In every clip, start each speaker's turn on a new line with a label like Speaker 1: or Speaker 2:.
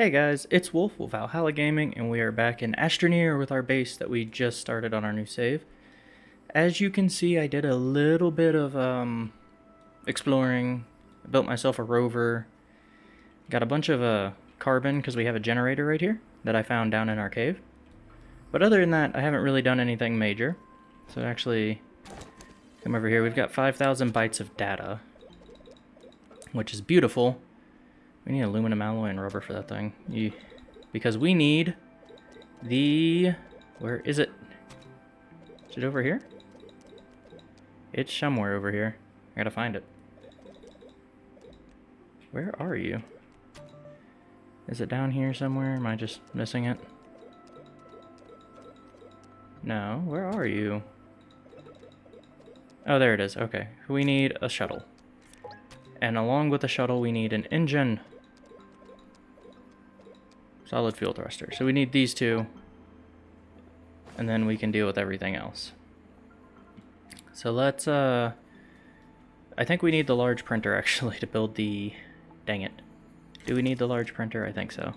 Speaker 1: Hey guys, it's Wolf with Valhalla Gaming, and we are back in Astroneer with our base that we just started on our new save. As you can see, I did a little bit of um, exploring, I built myself a rover, got a bunch of uh, carbon because we have a generator right here that I found down in our cave. But other than that, I haven't really done anything major. So actually, come over here, we've got 5,000 bytes of data, which is beautiful. We need aluminum alloy and rubber for that thing. You, because we need the... Where is it? Is it over here? It's somewhere over here. I gotta find it. Where are you? Is it down here somewhere? Am I just missing it? No, where are you? Oh, there it is. Okay. We need a shuttle. And along with the shuttle, we need an engine. Solid fuel thruster. So we need these two. And then we can deal with everything else. So let's, uh... I think we need the large printer, actually, to build the... Dang it. Do we need the large printer? I think so.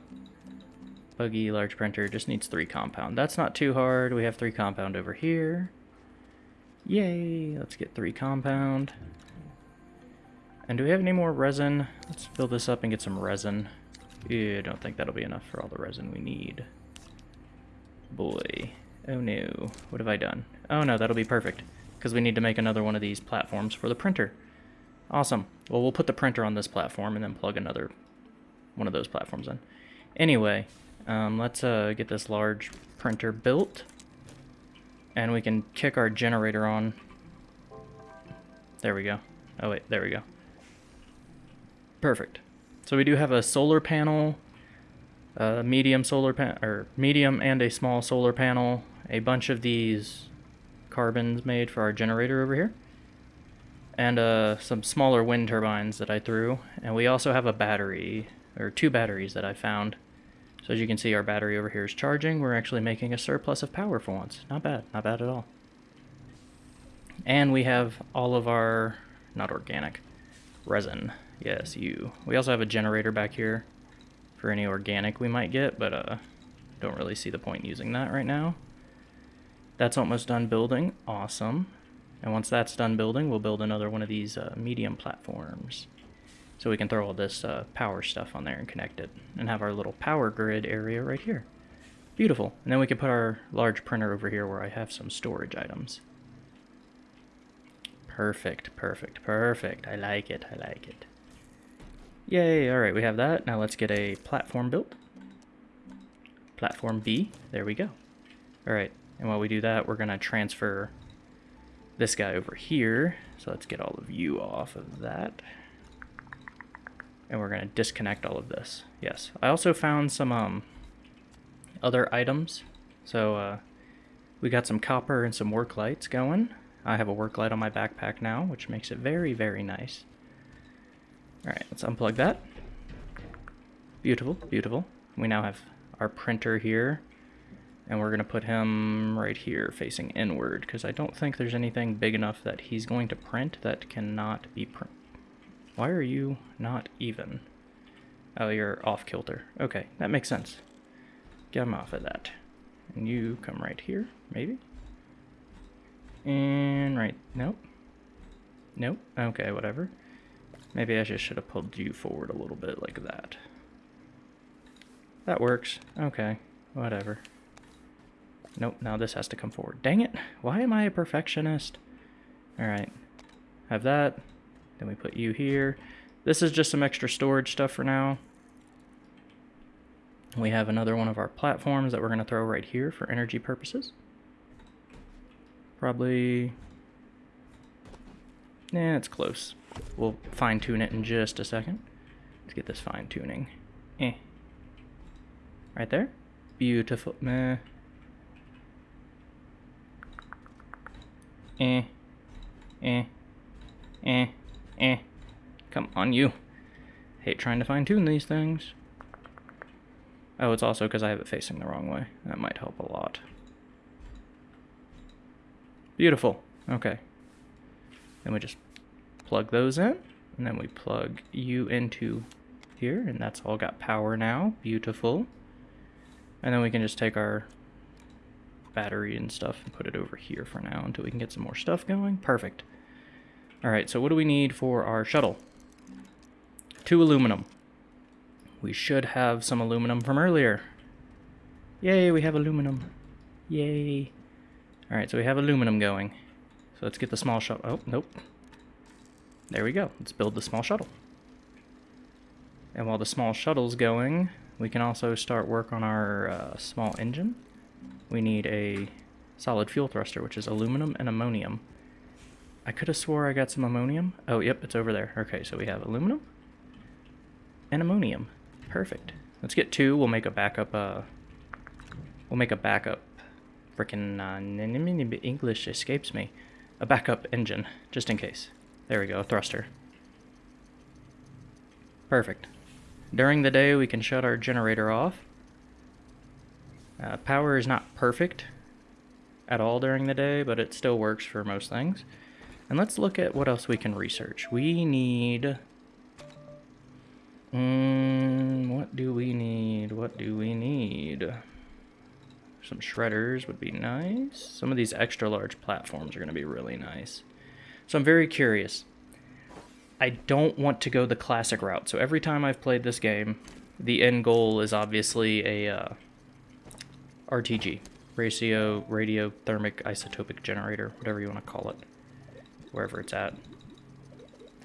Speaker 1: Buggy large printer just needs three compound. That's not too hard. We have three compound over here. Yay! Let's get three compound. And do we have any more resin? Let's fill this up and get some resin. I don't think that'll be enough for all the resin we need. Boy. Oh no. What have I done? Oh no, that'll be perfect. Because we need to make another one of these platforms for the printer. Awesome. Well, we'll put the printer on this platform and then plug another one of those platforms in. Anyway, um, let's uh, get this large printer built. And we can kick our generator on. There we go. Oh wait, there we go. Perfect. So we do have a solar panel, a medium solar pan or medium and a small solar panel, a bunch of these carbons made for our generator over here, and uh, some smaller wind turbines that I threw. And we also have a battery, or two batteries that I found. So as you can see, our battery over here is charging. We're actually making a surplus of power for once. Not bad, not bad at all. And we have all of our, not organic, resin. Yes, you. We also have a generator back here for any organic we might get, but uh, don't really see the point using that right now. That's almost done building. Awesome. And once that's done building, we'll build another one of these uh, medium platforms. So we can throw all this uh, power stuff on there and connect it. And have our little power grid area right here. Beautiful. And then we can put our large printer over here where I have some storage items. Perfect, perfect, perfect. I like it, I like it. Yay, alright, we have that. Now let's get a platform built. Platform B, there we go. Alright, and while we do that, we're going to transfer this guy over here. So let's get all of you off of that. And we're going to disconnect all of this. Yes, I also found some um, other items. So uh, we got some copper and some work lights going. I have a work light on my backpack now, which makes it very, very nice. Alright, let's unplug that. Beautiful, beautiful. We now have our printer here. And we're going to put him right here facing inward because I don't think there's anything big enough that he's going to print that cannot be print. Why are you not even? Oh, you're off kilter. Okay, that makes sense. Get him off of that. And you come right here, maybe? And right, nope. Nope, okay, whatever. Maybe I just should have pulled you forward a little bit like that. That works. Okay, whatever. Nope, now this has to come forward. Dang it, why am I a perfectionist? Alright, have that. Then we put you here. This is just some extra storage stuff for now. We have another one of our platforms that we're going to throw right here for energy purposes. Probably... Yeah, it's close. We'll fine tune it in just a second. Let's get this fine tuning. Eh. Right there. Beautiful. Meh. Eh. Eh. Eh. Eh. Come on, you. Hate trying to fine tune these things. Oh, it's also because I have it facing the wrong way. That might help a lot. Beautiful. Okay. Then we just plug those in, and then we plug you into here, and that's all got power now. Beautiful. And then we can just take our battery and stuff and put it over here for now until we can get some more stuff going. Perfect. Alright, so what do we need for our shuttle? Two aluminum. We should have some aluminum from earlier. Yay, we have aluminum. Yay. Alright, so we have aluminum going. So let's get the small shuttle. Oh, nope. There we go. Let's build the small shuttle. And while the small shuttle's going, we can also start work on our uh, small engine. We need a solid fuel thruster, which is aluminum and ammonium. I could have swore I got some ammonium. Oh, yep, it's over there. Okay, so we have aluminum and ammonium. Perfect. Let's get two. We'll make a backup, uh, we'll make a backup, frickin' uh, English escapes me. A backup engine, just in case. There we go, thruster. Perfect. During the day, we can shut our generator off. Uh, power is not perfect at all during the day, but it still works for most things. And let's look at what else we can research. We need... Mm, what do we need? What do we need? Some shredders would be nice. Some of these extra large platforms are going to be really nice. So I'm very curious. I don't want to go the classic route. So every time I've played this game, the end goal is obviously a uh, RTG. Ratio, radiothermic isotopic generator, whatever you want to call it wherever it's at.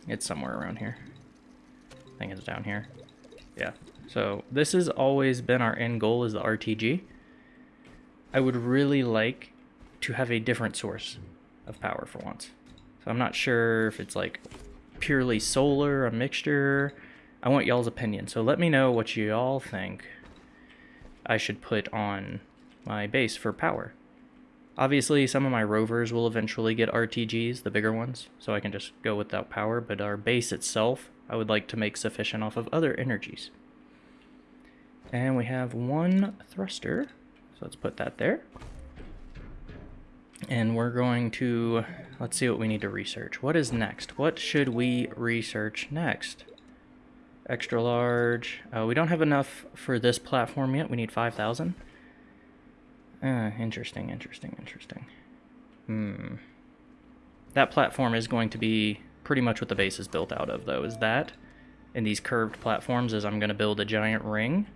Speaker 1: It's somewhere around here. I think it's down here. Yeah. So this has always been our end goal is the RTG. I would really like to have a different source of power for once. I'm not sure if it's like purely solar, a mixture. I want y'all's opinion. So let me know what y'all think I should put on my base for power. Obviously, some of my rovers will eventually get RTGs, the bigger ones, so I can just go without power, but our base itself, I would like to make sufficient off of other energies. And we have one thruster, so let's put that there. And we're going to, let's see what we need to research. What is next? What should we research next? Extra large. Uh, we don't have enough for this platform yet. We need 5,000. Uh, interesting, interesting, interesting. Hmm. That platform is going to be pretty much what the base is built out of, though, is that. And these curved platforms is I'm going to build a giant ring.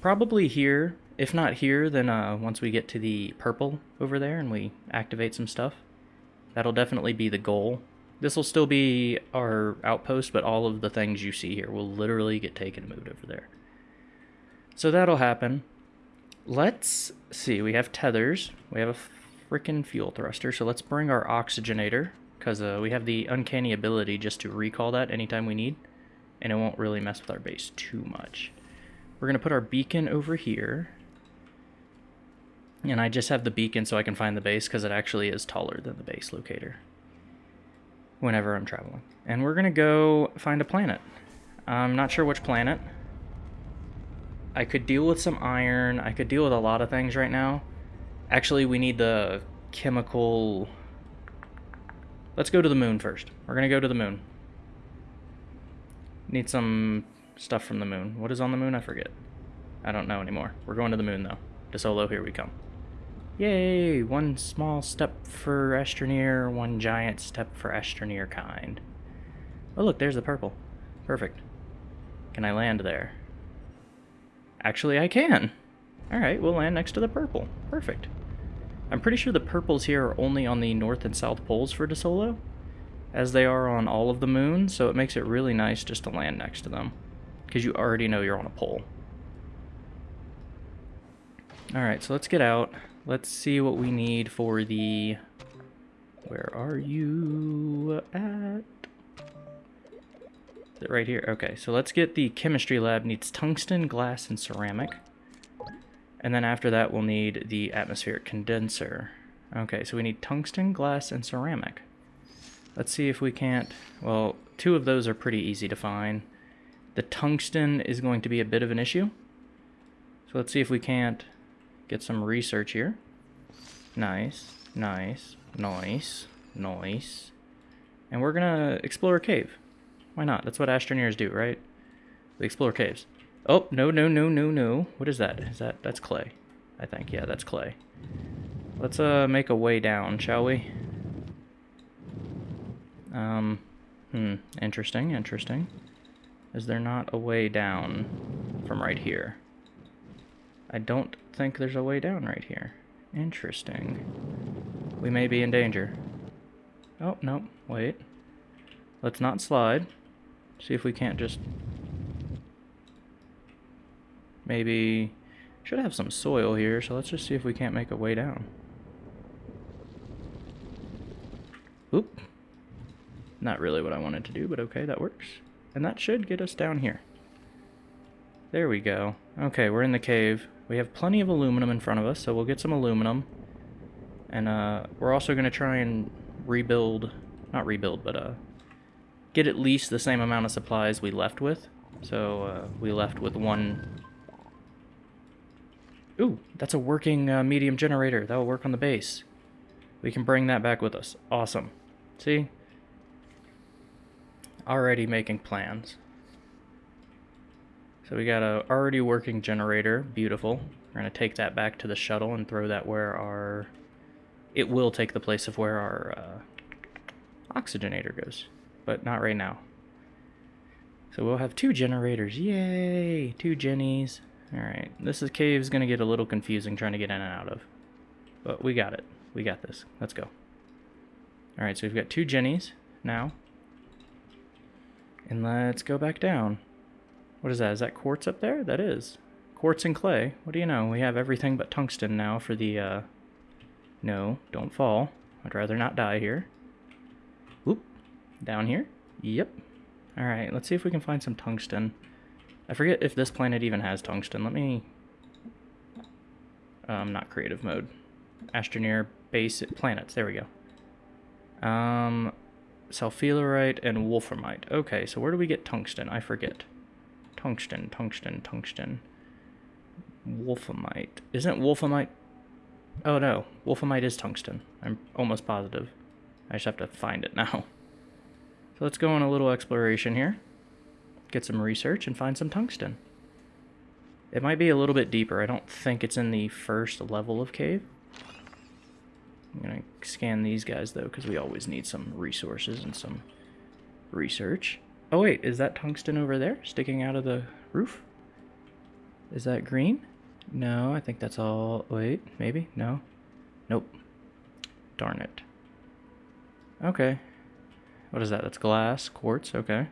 Speaker 1: Probably here. If not here, then uh, once we get to the purple over there and we activate some stuff. That'll definitely be the goal. This will still be our outpost, but all of the things you see here will literally get taken and moved over there. So that'll happen. Let's see, we have tethers. We have a freaking fuel thruster, so let's bring our oxygenator, because uh, we have the uncanny ability just to recall that anytime we need, and it won't really mess with our base too much. We're going to put our beacon over here, and I just have the beacon so I can find the base, because it actually is taller than the base locator whenever I'm traveling. And we're going to go find a planet. I'm not sure which planet. I could deal with some iron. I could deal with a lot of things right now. Actually, we need the chemical... Let's go to the moon first. We're going to go to the moon. Need some stuff from the moon. What is on the moon? I forget. I don't know anymore. We're going to the moon, though. Desolo, here we come. Yay! One small step for Astroneer, one giant step for Astroneer kind. Oh, look, there's the purple. Perfect. Can I land there? Actually, I can. Alright, we'll land next to the purple. Perfect. I'm pretty sure the purples here are only on the north and south poles for Desolo, as they are on all of the moons, so it makes it really nice just to land next to them, because you already know you're on a pole. Alright, so let's get out. Let's see what we need for the... Where are you at? Is it right here? Okay, so let's get the chemistry lab. Needs tungsten, glass, and ceramic. And then after that, we'll need the atmospheric condenser. Okay, so we need tungsten, glass, and ceramic. Let's see if we can't... Well, two of those are pretty easy to find. The tungsten is going to be a bit of an issue. So let's see if we can't get some research here. Nice, nice, nice, nice. And we're to explore a cave. Why not? That's what Astroneers do, right? We explore caves. Oh, no, no, no, no, no. What is that? Is that... That's clay. I think. Yeah, that's clay. Let's uh make a way down, shall we? Um, hmm. Interesting, interesting. Is there not a way down from right here? I don't think there's a way down right here. Interesting. We may be in danger. Oh, no, wait. Let's not slide. See if we can't just... Maybe... Should have some soil here, so let's just see if we can't make a way down. Oop. Not really what I wanted to do, but okay, that works. And that should get us down here. There we go. Okay, we're in the cave. We have plenty of aluminum in front of us, so we'll get some aluminum. And uh, we're also going to try and rebuild, not rebuild, but uh, get at least the same amount of supplies we left with. So uh, we left with one... Ooh, that's a working uh, medium generator. That will work on the base. We can bring that back with us. Awesome. See? Already making plans. So we got a already working generator. Beautiful. We're to take that back to the shuttle and throw that where our... It will take the place of where our uh, oxygenator goes. But not right now. So we'll have two generators. Yay! Two Jennies. Alright. This is cave's going to get a little confusing trying to get in and out of. But we got it. We got this. Let's go. Alright, so we've got two Jennies now. And let's go back down. What is that? Is that quartz up there? That is. Quartz and clay. What do you know? We have everything but tungsten now for the, uh... No, don't fall. I'd rather not die here. Whoop. Down here? Yep. Alright, let's see if we can find some tungsten. I forget if this planet even has tungsten. Let me... Um, not creative mode. Astroneer base planets. There we go. Um, sulfurite and wolframite. Okay, so where do we get tungsten? I forget. Tungsten, tungsten, tungsten. Wolframite. Isn't wolframite... Oh no, wolframite is tungsten. I'm almost positive. I just have to find it now. So let's go on a little exploration here. Get some research and find some tungsten. It might be a little bit deeper. I don't think it's in the first level of cave. I'm going to scan these guys, though, because we always need some resources and some research. Oh, wait, is that tungsten over there, sticking out of the roof? Is that green? No, I think that's all... Wait, maybe? No? Nope. Darn it. Okay. What is that? That's glass, quartz, okay.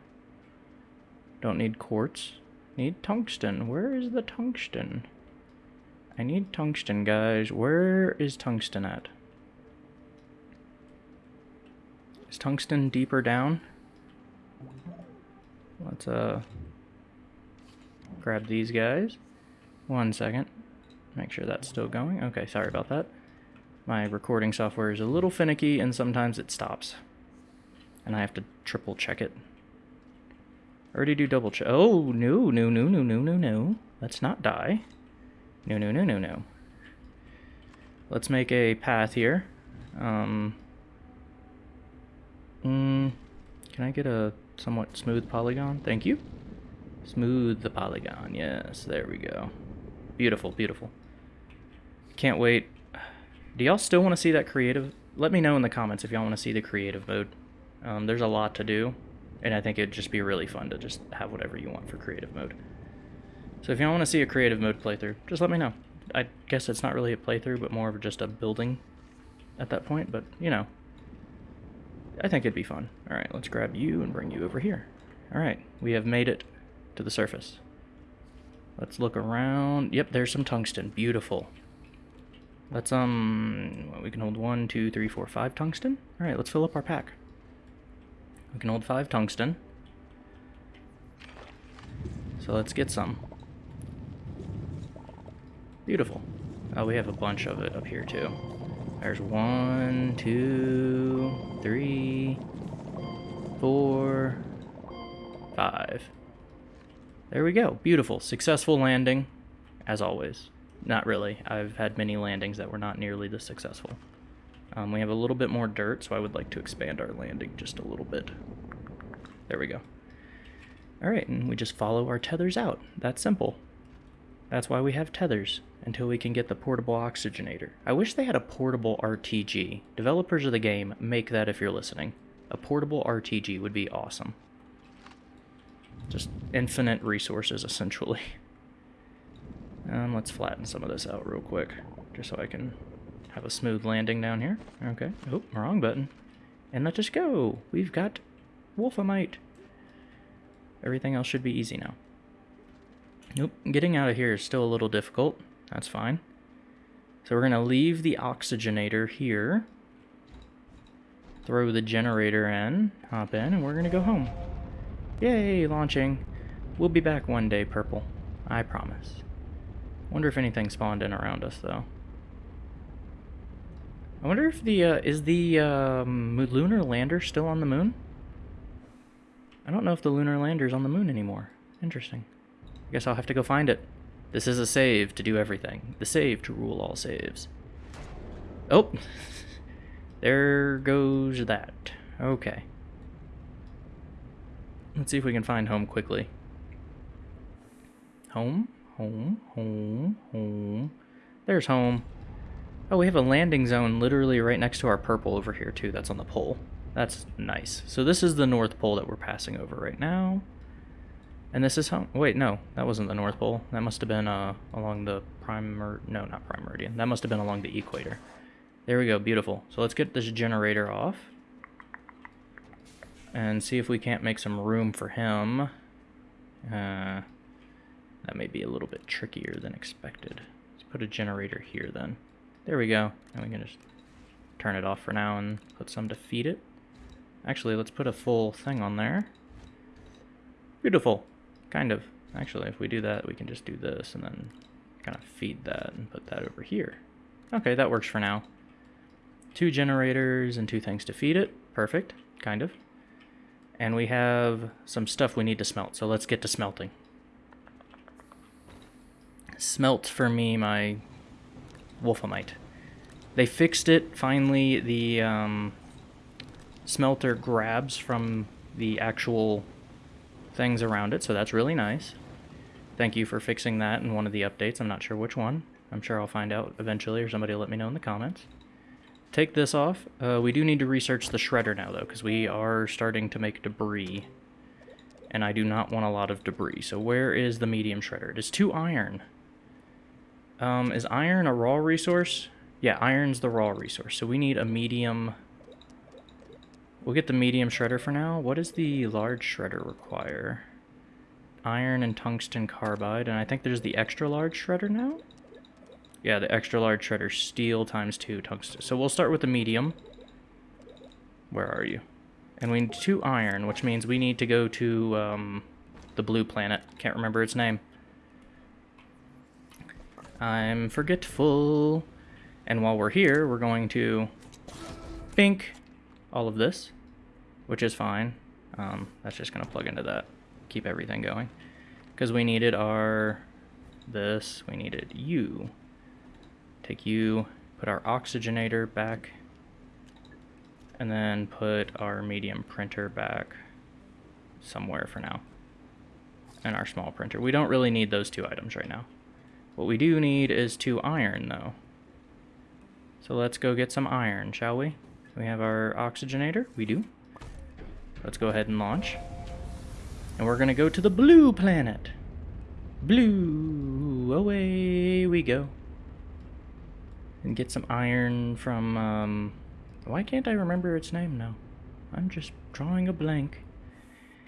Speaker 1: Don't need quartz. Need tungsten. Where is the tungsten? I need tungsten, guys. Where is tungsten at? Is tungsten deeper down? Let's uh grab these guys. One second. Make sure that's still going. Okay, sorry about that. My recording software is a little finicky and sometimes it stops. And I have to triple check it. Already do double check. Oh, no, no, no, no, no, no, no. Let's not die. No, no, no, no, no. Let's make a path here. Um, Mm, can I get a somewhat smooth polygon? Thank you. Smooth the polygon. Yes, there we go. Beautiful, beautiful. Can't wait. Do y'all still want to see that creative? Let me know in the comments if y'all want to see the creative mode. Um, there's a lot to do, and I think it'd just be really fun to just have whatever you want for creative mode. So if y'all want to see a creative mode playthrough, just let me know. I guess it's not really a playthrough, but more of just a building at that point, but, you know, I think it'd be fun. Alright, let's grab you and bring you over here. Alright, we have made it to the surface. Let's look around. Yep, there's some tungsten. Beautiful. Let's, um, we can hold one, two, three, four, five tungsten. Alright, let's fill up our pack. We can hold five tungsten. So let's get some. Beautiful. Oh, we have a bunch of it up here, too. There's one, two, three, four, five. There we go. Beautiful. Successful landing, as always. Not really. I've had many landings that were not nearly this successful. Um, we have a little bit more dirt, so I would like to expand our landing just a little bit. There we go. Alright, and we just follow our tethers out. That's simple. That's why we have tethers, until we can get the portable oxygenator. I wish they had a portable RTG. Developers of the game, make that if you're listening. A portable RTG would be awesome. Just infinite resources, essentially. Um, let's flatten some of this out real quick, just so I can have a smooth landing down here. Okay. Oh, wrong button. And let us go. We've got Wolframite. Everything else should be easy now. Nope, getting out of here is still a little difficult. That's fine. So we're going to leave the oxygenator here. Throw the generator in, hop in, and we're going to go home. Yay, launching. We'll be back one day, Purple. I promise. Wonder if anything spawned in around us, though. I wonder if the, uh, is the, um, lunar lander still on the moon? I don't know if the lunar lander's on the moon anymore. Interesting. I guess I'll have to go find it. This is a save to do everything. The save to rule all saves. Oh! there goes that. Okay. Let's see if we can find home quickly. Home? Home? Home? Home? There's home. Oh, we have a landing zone literally right next to our purple over here, too. That's on the pole. That's nice. So this is the North Pole that we're passing over right now. And this is home. Wait, no, that wasn't the North Pole. That must have been uh, along the prime... No, not prime meridian. That must have been along the equator. There we go. Beautiful. So let's get this generator off. And see if we can't make some room for him. Uh, that may be a little bit trickier than expected. Let's put a generator here then. There we go. And we can just turn it off for now and put some to feed it. Actually, let's put a full thing on there. Beautiful. Kind of. Actually, if we do that, we can just do this and then kind of feed that and put that over here. Okay, that works for now. Two generators and two things to feed it. Perfect. Kind of. And we have some stuff we need to smelt, so let's get to smelting. Smelt for me my wolframite. They fixed it, finally, the um, smelter grabs from the actual things around it, so that's really nice. Thank you for fixing that in one of the updates. I'm not sure which one. I'm sure I'll find out eventually, or somebody will let me know in the comments. Take this off. Uh, we do need to research the shredder now, though, because we are starting to make debris. And I do not want a lot of debris. So where is the medium shredder? It is two iron. Um, is iron a raw resource? Yeah, iron's the raw resource. So we need a medium We'll get the medium shredder for now. What does the large shredder require? Iron and tungsten carbide, and I think there's the extra large shredder now? Yeah, the extra large shredder, steel times two tungsten. So we'll start with the medium. Where are you? And we need two iron, which means we need to go to um, the blue planet. Can't remember its name. I'm forgetful. And while we're here, we're going to... Bink! All of this, which is fine. Um, that's just going to plug into that, keep everything going. Because we needed our, this, we needed you. Take you, put our oxygenator back, and then put our medium printer back somewhere for now. And our small printer. We don't really need those two items right now. What we do need is two iron, though. So let's go get some iron, shall we? We have our oxygenator. We do. Let's go ahead and launch. And we're going to go to the blue planet. Blue. Away we go. And get some iron from... Um, why can't I remember its name now? I'm just drawing a blank.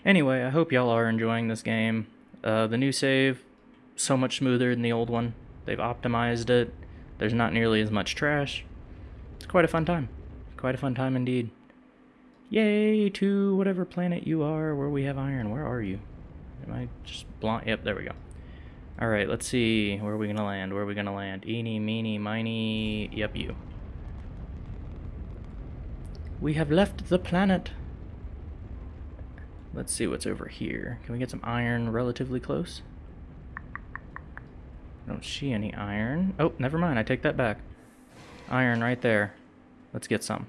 Speaker 1: Anyway, I hope y'all are enjoying this game. Uh, the new save, so much smoother than the old one. They've optimized it. There's not nearly as much trash. It's quite a fun time. Quite a fun time indeed. Yay to whatever planet you are where we have iron. Where are you? Am I just blind? Yep, there we go. Alright, let's see. Where are we going to land? Where are we going to land? Eeny, meeny, miny. Yep, you. We have left the planet. Let's see what's over here. Can we get some iron relatively close? I don't see any iron. Oh, never mind. I take that back. Iron right there. Let's get some.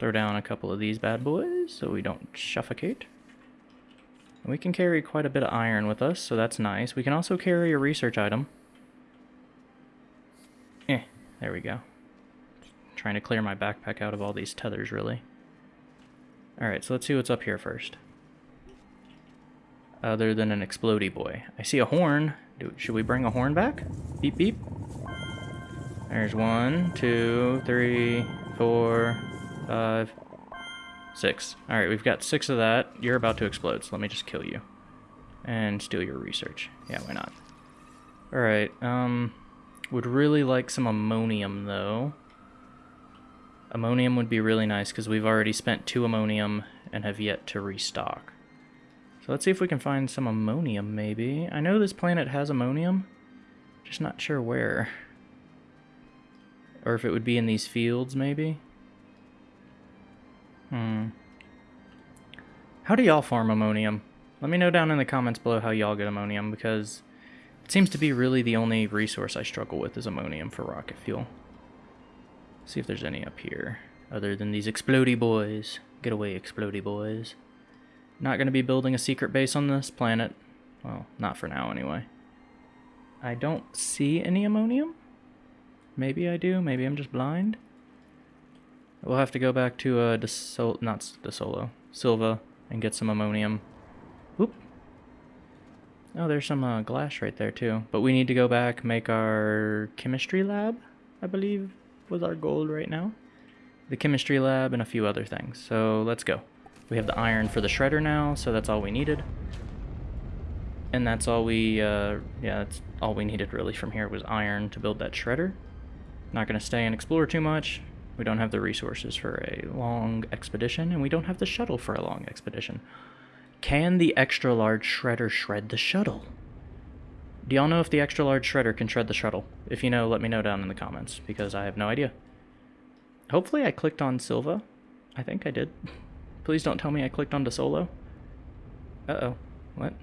Speaker 1: Throw down a couple of these bad boys so we don't suffocate. We can carry quite a bit of iron with us, so that's nice. We can also carry a research item. Eh, there we go. Trying to clear my backpack out of all these tethers, really. Alright, so let's see what's up here first. Other than an explody boy. I see a horn. Do, should we bring a horn back? Beep, beep. There's one, two, three, four, five, six. Alright, we've got six of that. You're about to explode, so let me just kill you. And steal your research. Yeah, why not? Alright, um... Would really like some ammonium, though. Ammonium would be really nice, because we've already spent two ammonium and have yet to restock. So let's see if we can find some ammonium, maybe. I know this planet has ammonium, just not sure where. Or if it would be in these fields, maybe? Hmm. How do y'all farm ammonium? Let me know down in the comments below how y'all get ammonium, because it seems to be really the only resource I struggle with is ammonium for rocket fuel. See if there's any up here, other than these explody boys. Get away, explody boys. Not going to be building a secret base on this planet. Well, not for now, anyway. I don't see any ammonium? Maybe I do. Maybe I'm just blind. We'll have to go back to uh, Desol not Desolo, Sylva, and get some ammonium. Oop. Oh, there's some uh, glass right there too. But we need to go back, make our chemistry lab, I believe was our goal right now. The chemistry lab and a few other things. So let's go. We have the iron for the shredder now, so that's all we needed. And that's all we, uh, yeah, that's all we needed really from here was iron to build that shredder. Not going to stay and explore too much. We don't have the resources for a long expedition, and we don't have the shuttle for a long expedition. Can the extra large shredder shred the shuttle? Do y'all know if the extra large shredder can shred the shuttle? If you know, let me know down in the comments, because I have no idea. Hopefully I clicked on Sylva. I think I did. Please don't tell me I clicked on Solo. Uh-oh. What?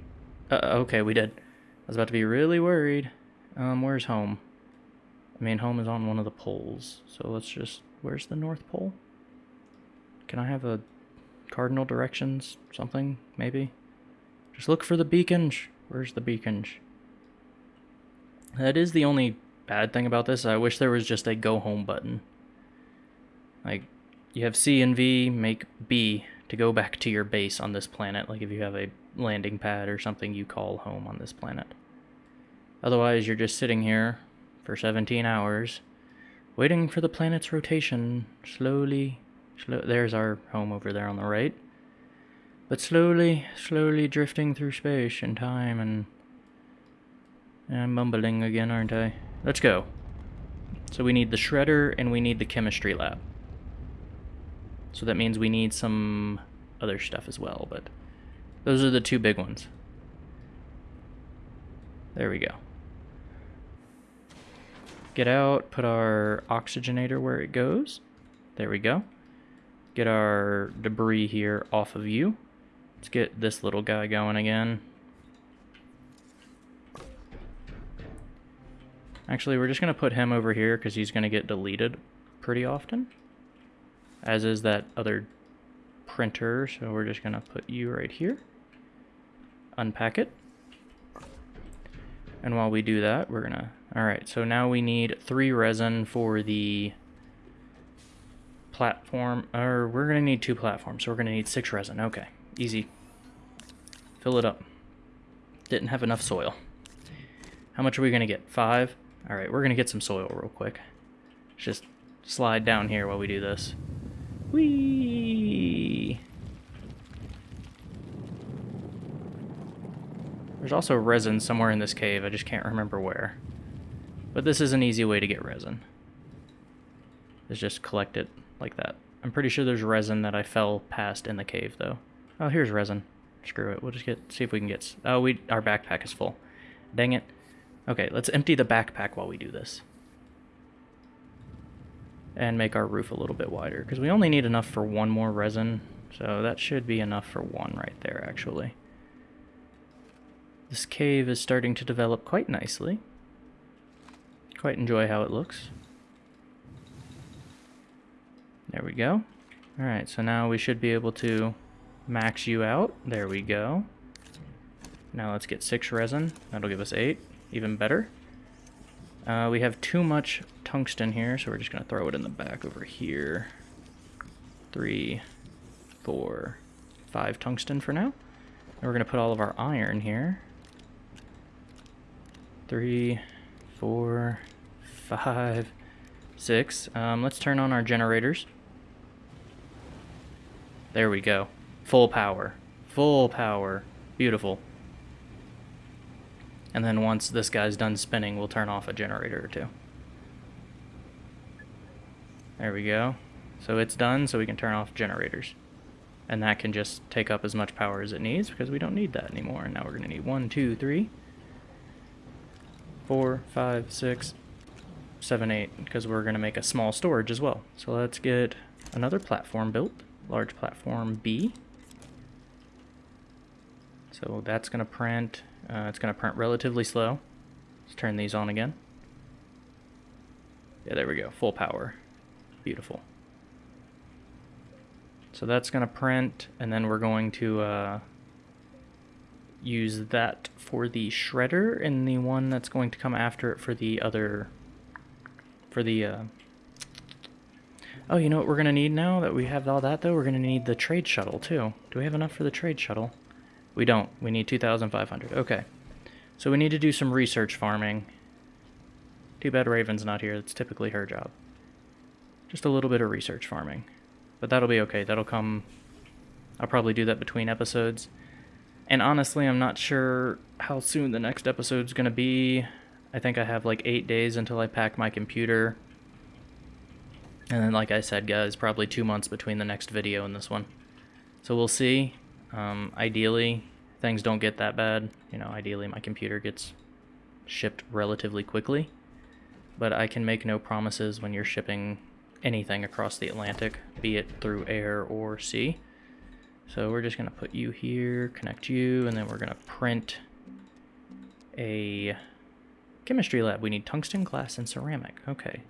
Speaker 1: Uh, -oh. okay, we did. I was about to be really worried. Um, where's home? I mean, home is on one of the poles, so let's just... Where's the North Pole? Can I have a cardinal directions? Something, maybe? Just look for the beacons. Where's the beacons? That is the only bad thing about this. I wish there was just a go home button. Like, you have C and V, make B to go back to your base on this planet. Like if you have a landing pad or something you call home on this planet. Otherwise, you're just sitting here for 17 hours, waiting for the planet's rotation, slowly, slow, there's our home over there on the right, but slowly, slowly drifting through space and time and... I'm mumbling again, aren't I? Let's go. So we need the shredder and we need the chemistry lab. So that means we need some other stuff as well, but those are the two big ones. There we go get out, put our oxygenator where it goes. There we go. Get our debris here off of you. Let's get this little guy going again. Actually, we're just going to put him over here because he's going to get deleted pretty often. As is that other printer, so we're just going to put you right here. Unpack it. And while we do that, we're going to Alright, so now we need three resin for the platform, or we're going to need two platforms, so we're going to need six resin. Okay, easy. Fill it up. Didn't have enough soil. How much are we going to get? Five? Alright, we're going to get some soil real quick. Just slide down here while we do this. Whee! There's also resin somewhere in this cave, I just can't remember where. But this is an easy way to get resin. Is just collect it like that. I'm pretty sure there's resin that I fell past in the cave, though. Oh, here's resin. Screw it. We'll just get see if we can get... Oh, we our backpack is full. Dang it. Okay, let's empty the backpack while we do this. And make our roof a little bit wider, because we only need enough for one more resin, so that should be enough for one right there, actually. This cave is starting to develop quite nicely. Quite enjoy how it looks. There we go. Alright, so now we should be able to max you out. There we go. Now let's get six resin. That'll give us eight. Even better. Uh, we have too much tungsten here, so we're just going to throw it in the back over here. Three, four, five tungsten for now. And we're going to put all of our iron here. Three, four, five, six. Um, let's turn on our generators. There we go. Full power. Full power. Beautiful. And then once this guy's done spinning, we'll turn off a generator or two. There we go. So it's done, so we can turn off generators. And that can just take up as much power as it needs because we don't need that anymore. And now we're going to need one, two, three, four, five, six, seven, eight, because we're going to make a small storage as well. So let's get another platform built, large platform B. So that's going to print, uh, it's going to print relatively slow. Let's turn these on again. Yeah, there we go, full power. Beautiful. So that's going to print, and then we're going to uh, use that for the shredder, and the one that's going to come after it for the other, for the, uh, oh, you know what we're to need now that we have all that, though? We're to need the trade shuttle, too. Do we have enough for the trade shuttle? We don't. We need 2,500. Okay. So we need to do some research farming. Too bad Raven's not here. It's typically her job. Just a little bit of research farming. But that'll be okay. That'll come... I'll probably do that between episodes. And honestly, I'm not sure how soon the next episode's going to be. I think I have like eight days until I pack my computer. And then, like I said, guys, probably two months between the next video and this one. So we'll see. Um, ideally, things don't get that bad. You know, ideally my computer gets shipped relatively quickly. But I can make no promises when you're shipping anything across the Atlantic, be it through air or sea. So we're just going to put you here, connect you, and then we're going to print a chemistry lab. We need tungsten, glass, and ceramic. Okay.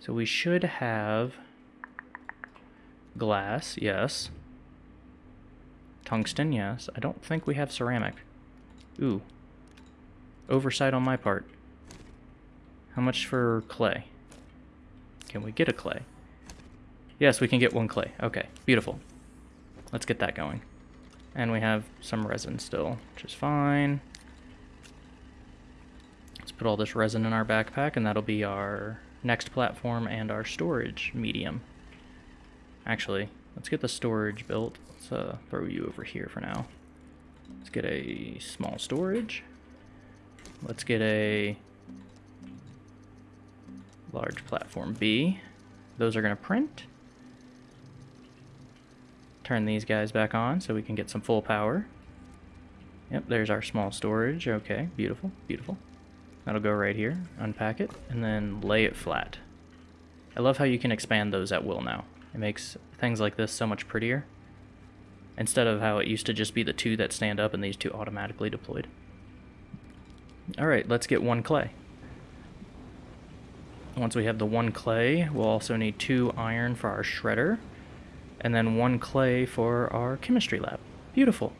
Speaker 1: So we should have glass, yes. Tungsten, yes. I don't think we have ceramic. Ooh. Oversight on my part. How much for clay? Can we get a clay? Yes, we can get one clay. Okay, beautiful. Let's get that going. And we have some resin still, which is fine. Let's put all this resin in our backpack, and that'll be our next platform and our storage medium. Actually, let's get the storage built. Let's uh, throw you over here for now. Let's get a small storage. Let's get a large platform B. Those are going to print. Turn these guys back on so we can get some full power. Yep, there's our small storage. Okay, beautiful, beautiful. That'll go right here. Unpack it, and then lay it flat. I love how you can expand those at will now. It makes things like this so much prettier. Instead of how it used to just be the two that stand up and these two automatically deployed. Alright, let's get one clay. Once we have the one clay, we'll also need two iron for our shredder, and then one clay for our chemistry lab. Beautiful.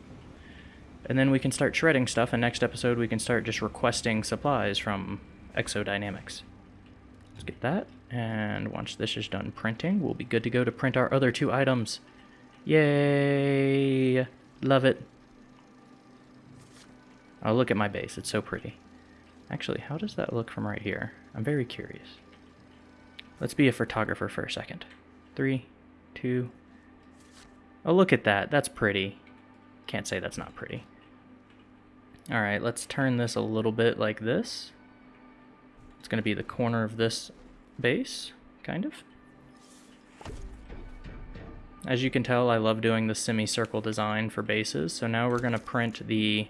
Speaker 1: And then we can start shredding stuff, and next episode we can start just requesting supplies from Exodynamics. Let's get that, and once this is done printing, we'll be good to go to print our other two items. Yay! Love it. Oh, look at my base. It's so pretty. Actually, how does that look from right here? I'm very curious. Let's be a photographer for a second. Three, two. Oh, look at that. That's pretty. Can't say that's not pretty. All right, let's turn this a little bit like this. It's going to be the corner of this base, kind of. As you can tell, I love doing the semicircle design for bases, so now we're going to print the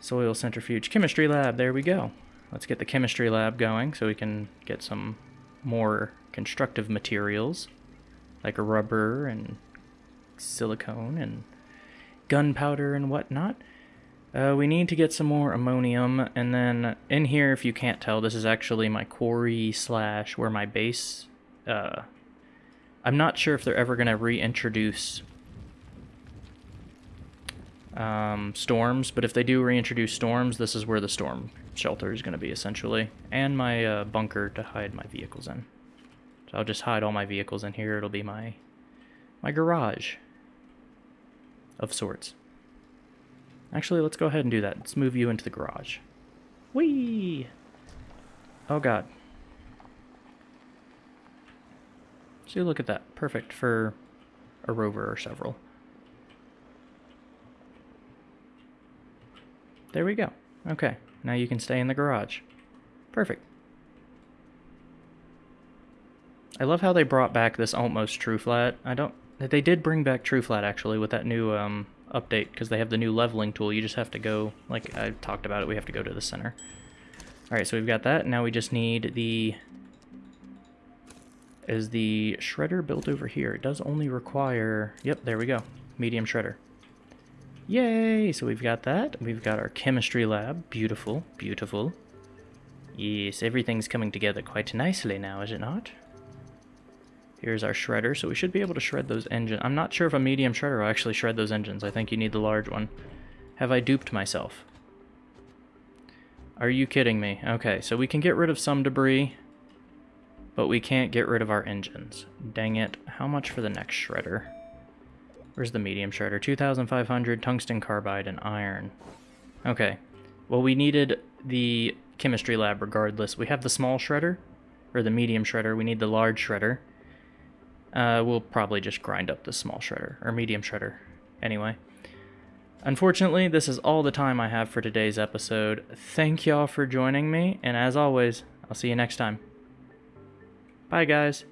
Speaker 1: soil centrifuge chemistry lab. There we go. Let's get the chemistry lab going so we can get some more constructive materials like rubber and silicone and gunpowder and whatnot. Uh, we need to get some more ammonium, and then in here, if you can't tell, this is actually my quarry slash where my base. Uh, I'm not sure if they're ever going to reintroduce um, storms, but if they do reintroduce storms, this is where the storm shelter is going to be essentially, and my uh, bunker to hide my vehicles in. So I'll just hide all my vehicles in here. It'll be my my garage of sorts. Actually, let's go ahead and do that. Let's move you into the garage. Whee! Oh god. See, look at that. Perfect for a rover or several. There we go. Okay, now you can stay in the garage. Perfect. I love how they brought back this almost true flat. I don't... They did bring back true flat, actually, with that new um, update, because they have the new leveling tool. You just have to go, like I talked about it, we have to go to the center. Alright, so we've got that. Now we just need the... Is the shredder built over here? It does only require... Yep, there we go. Medium shredder. Yay! So we've got that. We've got our chemistry lab. Beautiful, beautiful. Yes, everything's coming together quite nicely now, is it not? Here's our shredder, so we should be able to shred those engines. I'm not sure if a medium shredder will actually shred those engines. I think you need the large one. Have I duped myself? Are you kidding me? Okay, so we can get rid of some debris, but we can't get rid of our engines. Dang it. How much for the next shredder? Where's the medium shredder? 2,500 tungsten carbide and iron. Okay. Well, we needed the chemistry lab regardless. We have the small shredder, or the medium shredder. We need the large shredder. Uh, we'll probably just grind up the small shredder, or medium shredder, anyway. Unfortunately, this is all the time I have for today's episode. Thank y'all for joining me, and as always, I'll see you next time. Bye, guys.